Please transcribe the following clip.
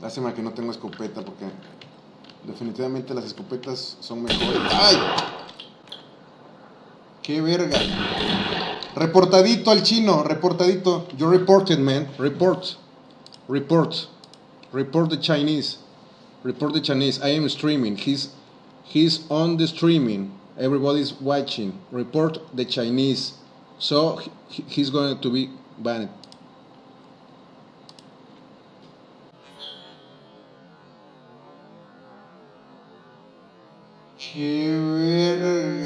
Lástima que no tengo escopeta porque definitivamente las escopetas son mejores. ¡Ay! ¡Qué verga! Reportadito al chino, reportadito. You reported, man. Report. Report. Report the Chinese. Report the Chinese. I am streaming. He's he's on the streaming. Everybody's watching. Report the Chinese. So he- he's going to be banned. Cheerio.